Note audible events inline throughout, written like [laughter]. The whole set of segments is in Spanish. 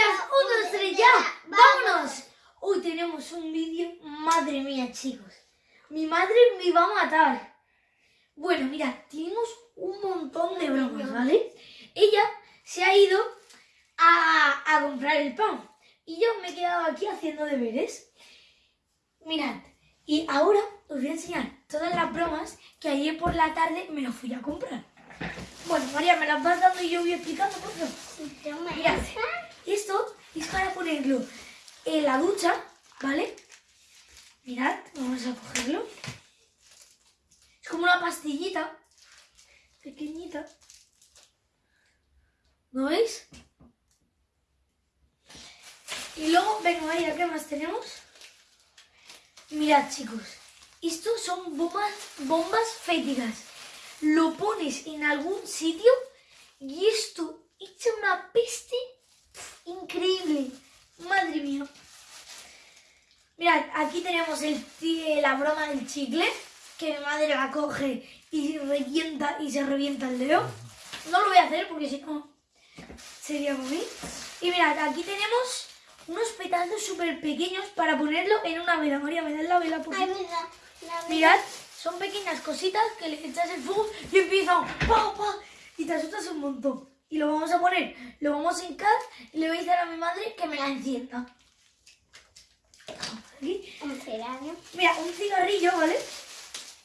Familias, un, dos, tres, ya. ¡Vámonos! Hoy tenemos un vídeo. Madre mía, chicos. Mi madre me va a matar. Bueno, mirad, tenemos un montón de bromas, ¿vale? Ella se ha ido a, a comprar el pan. Y yo me he quedado aquí haciendo deberes. Mirad, y ahora os voy a enseñar todas las bromas que ayer por la tarde me las fui a comprar. Bueno, María, me las vas dando y yo voy explicando, por favor. Mirad, esto es para ponerlo en la ducha, ¿vale? Mirad, vamos a cogerlo. Es como una pastillita, pequeñita. ¿No veis? Y luego, venga, María, ¿qué más tenemos? Mirad, chicos, estos son bombas, bombas féticas. Lo pones en algún sitio y esto echa una peste increíble. Madre mía. Mirad, aquí tenemos el, la broma del chicle, que mi madre la coge y revienta y se revienta el dedo. No lo voy a hacer porque si no sería muy. Y mirad, aquí tenemos unos petazos súper pequeños para ponerlo en una vela. María, me das la vela por Mirad, son pequeñas cositas que le echas el fuego y empiezan pa, pa, y te asustas un montón. Y lo vamos a poner, lo vamos a hincar y le voy a decir a mi madre que me la encienda. Aquí. Un cigarrillo. Mira, un cigarrillo, ¿vale?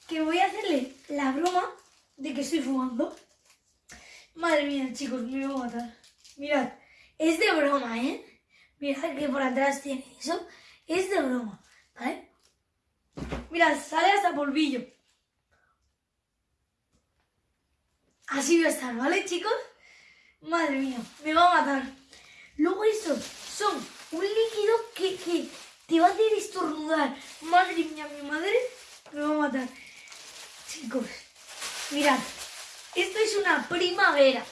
Que voy a hacerle la broma de que estoy fumando. Madre mía, chicos, me voy a matar. Mirad, es de broma, ¿eh? Mirad que por atrás tiene eso. Es de broma, ¿vale? Mirad, sale hasta polvillo. Así va a estar, ¿vale, chicos? Madre mía, me va a matar. Luego estos son un líquido que, que te va a hacer estornudar. Madre mía, mi madre me va a matar. Chicos, mirad, esto es una primavera.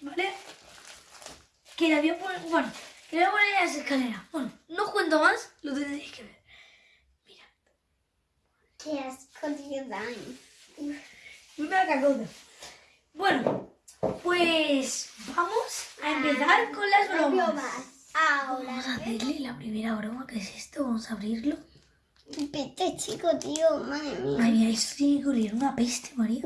¿Vale? Que la voy a poner, bueno, que la voy a poner en las escaleras. Bueno, no cuento más, lo tendréis que ver. Mirad. Qué asco, tío. Una cacota. Bueno, pues vamos a empezar con las bromas. Ahora. Vamos a hacerle la primera broma, ¿qué es esto? Vamos a abrirlo. Vete, chico, tío, madre mía. Ay, mira, esto tiene que oler una peste, María.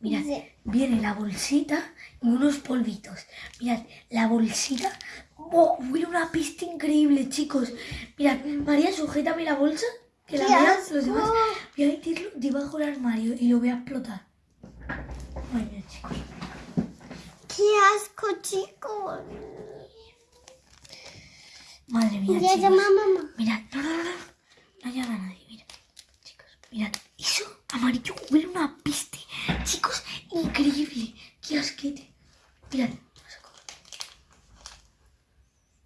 Mirad, viene la bolsita y unos polvitos. Mirad, la bolsita. ¡Oh! Huele una peste increíble, chicos. Mirad, María, sujétame la bolsa. Que la ¡Qué vean los demás. Voy a meterlo debajo del armario y lo voy a explotar. Ay, mira, chicos. Qué asco, chicos. Madre mía, Ya chicos. llama mamá. Mirad, no, no, no, no. No llama a nadie, mira. Chicos, mirad. Eso amarillo huele una peste. Chicos, increíble. Qué asquete. Mirad.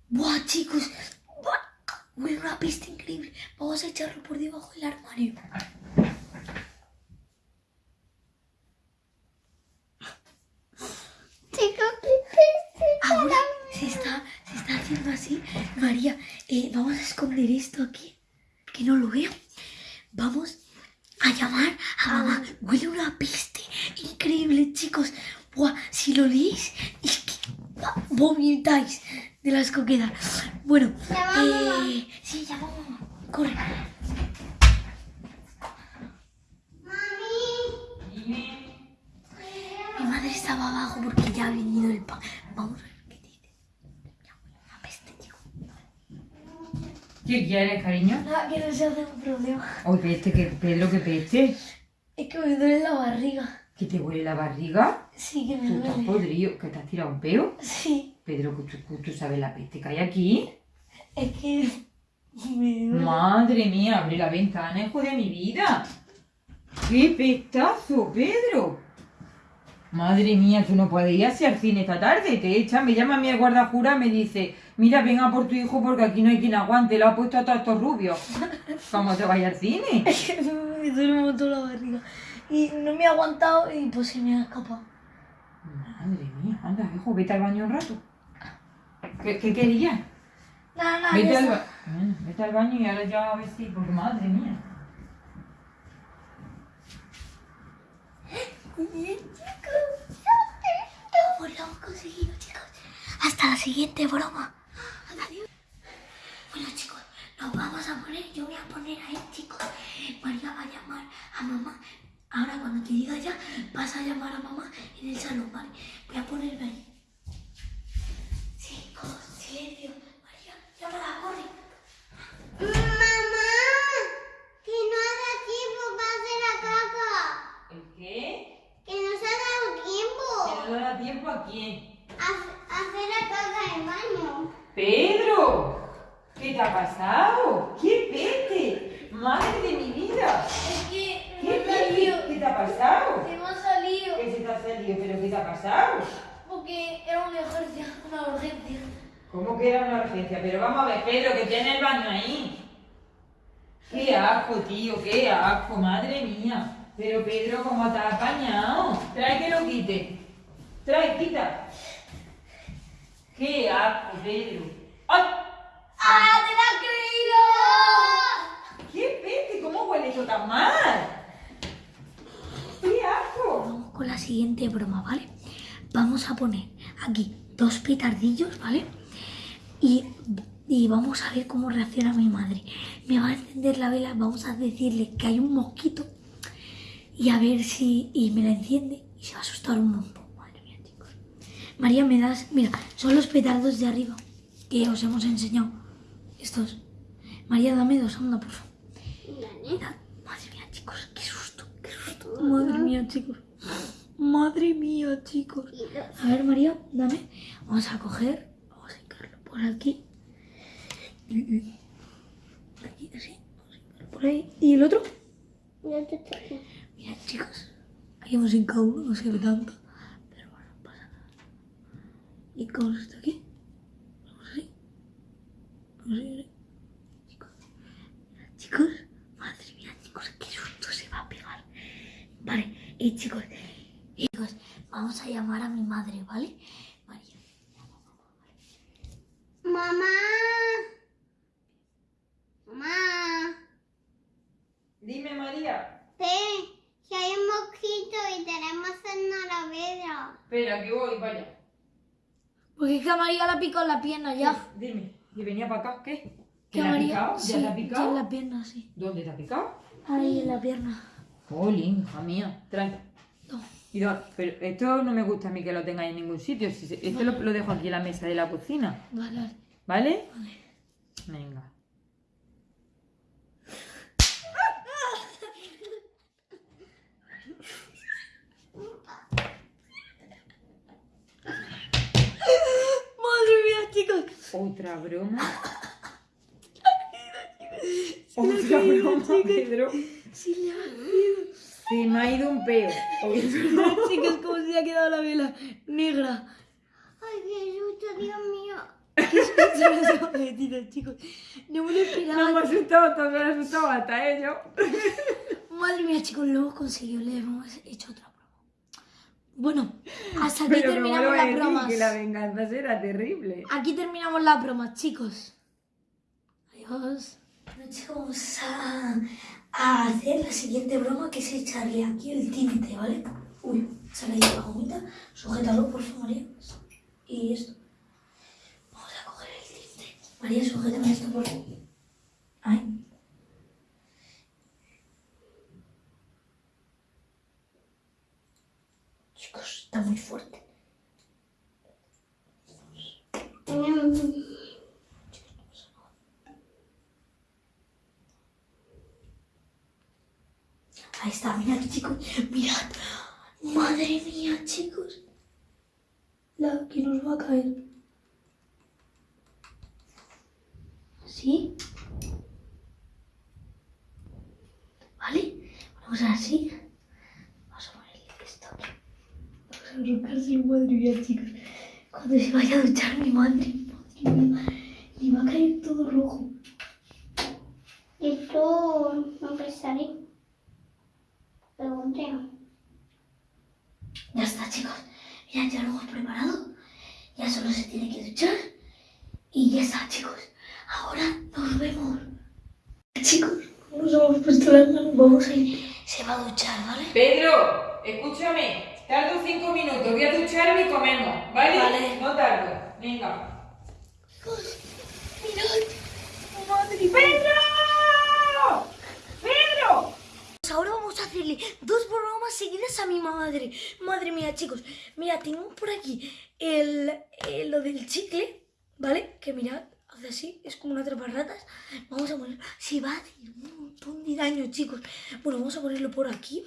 Buah, chicos. Buah, huele una peste increíble. Vamos a echarlo por debajo del armario. Chicos, qué peste. Ahora se está, se está haciendo así. María, eh, vamos a esconder esto aquí. Que no lo veo. Vamos a llamar a mamá. Huele una peste increíble, chicos. Buah, si lo leéis, es que vomitáis de las coquedas. Bueno, eh, sí, llama a mamá. Corre. Mi madre estaba abajo porque ya ha venido el pan. Vamos a ver qué dice. Ya huele una peste, chico. ¿Qué quieres, cariño? Nada, que no se hace un problema. Oye, peste, que Pedro, que peste. Es que me duele la barriga. ¿Que te huele la barriga? Sí, que me ¿Tú estás duele. podrido? ¿Que te has tirado un peo? Sí, Pedro, tú, tú sabes la peste que hay aquí. es que me duele. Madre mía, abre la ventana, hijo de mi vida. ¡Qué pestazo, Pedro! Madre mía, tú no puedes ir hacia el cine esta tarde. Te echan, me llama mi guardajura, me dice, mira, venga por tu hijo porque aquí no hay quien aguante, lo ha puesto a todos estos rubios. [laughs] ¿Cómo te al cine? [laughs] Me duele un montón la barriga. Y no me he aguantado y pues se me ha escapado. Madre mía, anda, hijo, vete al baño un rato. ¿Qué, qué querías? Nada, nada, Vete al, ba- Bueno, vete al baño y ahora ya a ver si, porque madre mía. [gasps] Chicos, lo hemos conseguido, chicos. Hasta la siguiente broma. Adiós. Bueno, chicos, nos vamos a poner. Yo voy a poner ahí, chicos. María va a llamar a mamá. Ahora, cuando te diga ya, vas a llamar a mamá en el salón, ¿vale? Voy a ponerme ahí. Chicos, silencio. María, llámala, corre. Mamá, que no haga tiempo para hacer la caca. ¿El qué? Que nos ha dado tiempo ¿Que no da tiempo a quién? a, el baño. ¡Pedro! ¿Qué te ha pasado? ¡Qué pete! ¡Madre de mi vida! Es que ¿Qué pete? ¿Qué te ha pasado? me ha salido ¿Qué se te ha salido? ¿Pero qué te ha pasado? porque era una urgencia, una urgencia. ¿Cómo que era una urgencia? Pero vamos a ver, Pedro, que tiene el baño ahí. ¡Qué asco, tío! ¡Qué asco! ¡Madre mía! Pero Pedro, ¿cómo te has apañado? Trae que lo quite. Trae, quita. ¡Qué asco, Pedro! ¡Ay! ¡Ah, te la creído! ¡Qué peste! ¿Cómo huele eso tan mal? ¡Qué asco! Vamos con la siguiente broma, ¿vale? Vamos a poner aquí dos petardillos, ¿vale? Y, y vamos a ver cómo reacciona mi madre. Me va a encender la vela, vamos a decirle que hay un mosquito y a ver si... Y me la enciende y se va a asustar un montón. María, me das... Mira, son los petardos de arriba que os hemos enseñado. Estos. María, dame dos, anda, por favor. Madre mía, chicos, qué susto, qué susto. Madre mía, chicos. Madre mía, chicos. A ver, María, dame. Vamos a coger, vamos a hincarlo por aquí. Aquí, así. Vamos a hincarlo por ahí. ¿Y el otro? Mirad, chicos. Aquí hemos hincado uno, no se ve tanto. Pero bueno, no pasa nada. Y con esto aquí. Vamos así. Vamos así. Chicos. Mirad, chicos. Madre mía, chicos, qué susto se va a pegar. Vale, y chicos. y chicos, vamos a llamar a mi madre, ¿vale? María. Mamá. Mamá. Dime, María. Ve, que hay un mosquito y tenemos en la vedra. Espera, que voy, vaya. Porque es que a María la picó en la pierna ya. Dime, ¿y venía para acá? ¿Qué? Que ¿Te a la ha picado? Sí, ¿Ya te ha ya picado? en la pierna, sí. ¿Dónde te ha picado? Ahí en la pierna. Jolín, hija mía. Trae. No. Y pero esto no me gusta a mí que lo tengáis en ningún sitio. Si se- Esto lo, lo dejo aquí en la mesa de la cocina. Vale. ¿Vale? Vale. Venga. Madre mía, chicos. Otra broma. [laughs] Otra broma, Pedro. Sí, le ha. Se me ha ido un peo. [laughs] Chicos, como se ha quedado la vela negra. Ay, qué susto, Dios mío. Metido, [laughs] chicos. No me lo esperaba. No me ha asustado, todo me ha asustado hasta ellos. Madre mía, chicos, lo hemos conseguido. Le hemos hecho otra. Bueno, hasta aquí Pero ¿cómo lo terminamos las bromas. Que la venganza será terrible. Aquí terminamos las bromas, chicos. Adiós. Bueno, chicos, vamos a, a hacer la siguiente broma que es echarle aquí el tinte, ¿vale? Uy, ahí la gomita. Sujétalo, por favor, María. Y esto. Vamos a coger el tinte. María, sujétame esto, por favor. Ay. Chicos, está muy fuerte. Mm. Ahí está, mirad chicos, mirad. Madre mía, chicos. La que nos va a caer. ¿Sí? ¿Vale? Vamos a así. Vamos a ponerle esto aquí. Vamos a arrancárselo, madre mía, chicos. Cuando se vaya a duchar mi madre, madre mía, le va a caer todo rojo. Esto no pensaré. Pregunté. Ya está, chicos. Mirad, ya lo hemos preparado. Ya solo se tiene que duchar. Y ya está, chicos. Ahora nos vemos. Chicos, nos hemos puesto las manos. Vamos a ir. Se va a duchar, ¿vale? Pedro, escúchame. Tardo cinco minutos. Voy a ducharme y comemos. ¿Vale? Vale. No tardo. Venga. Mirad. Madre. ¡Pedro! ¡Pedro! Pues Ahora vamos a hacerle dos bromas seguidas a mi madre. Madre mía, chicos. Mira, tengo por aquí el, el- lo del chicle, ¿vale? Que mirad, hace así, es como una ratas. Vamos a poner... Se va a hacer un montón de daño, chicos. Bueno, vamos a ponerlo por aquí.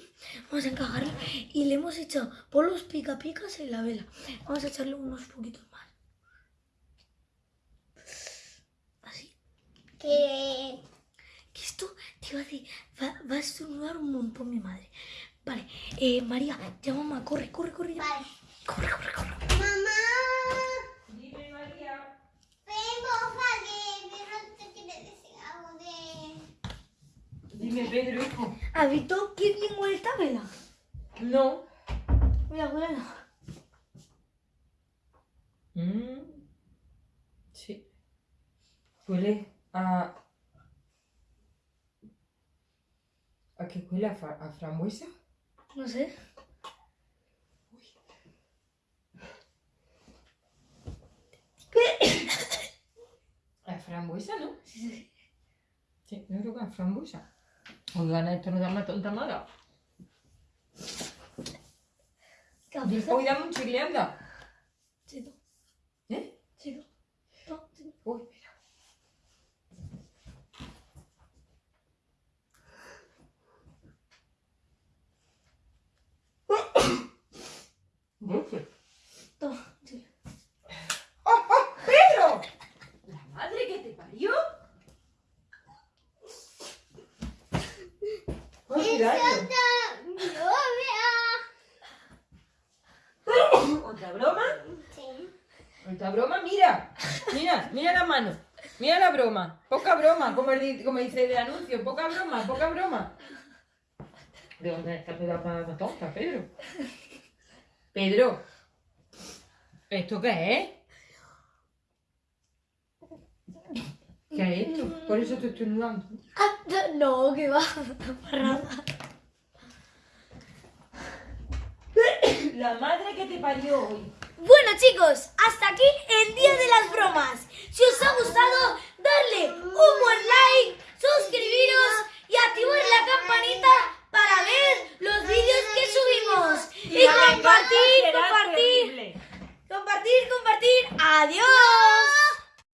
Vamos a encajarlo. Y le hemos echado por los pica picas en la vela. Vamos a echarle unos poquitos más. Así. Que esto te iba a decir, va, va a estornudar un montón mi madre. Vale, eh, María, ya mamá, corre, corre, corre ya. Vale. Corre, corre, corre. Mamá, Dime, María. ven porfa que Pedro te quiere decir algo de... Dime, Pedro, hijo. ¿Has visto qué bien huele esta vela? No. Mira, huele. Mm. Sí. Huele a... ¿A qué huele? ¿A, fra- a frambuesa? No sé. ¿A frambuesa, no? Sí, sí, sí. Sí, yo creo que a frambuesa. Oigan, esto no da más tonta mala. ¿Qué visto? Hoy dame un chicle, anda. Chico, ¿Eh? No, chico. Uy, mira. Dulce. Toma, chico. ¡Oh, oh! ¡Pedro! ¿La madre que te parió? ¡Ay, cuidado! ¿Otra broma? Sí. ¿Otra broma? Mira, mira, mira la mano. Mira la broma. Poca broma, como, el di- como dice el anuncio. Poca broma, poca broma. ¿De dónde está la tonta, Pedro? Pedro. ¿Esto qué es? ¿Qué es esto? Por eso te estoy nudando. Ah, no, que va. La madre que te parió hoy. Bueno chicos, hasta aquí el día de las bromas. Si os ha gustado, darle un buen like, suscribiros y activar la campanita para ver los vídeos que subimos. Y compartir, compartir. Compartir, compartir. Adiós.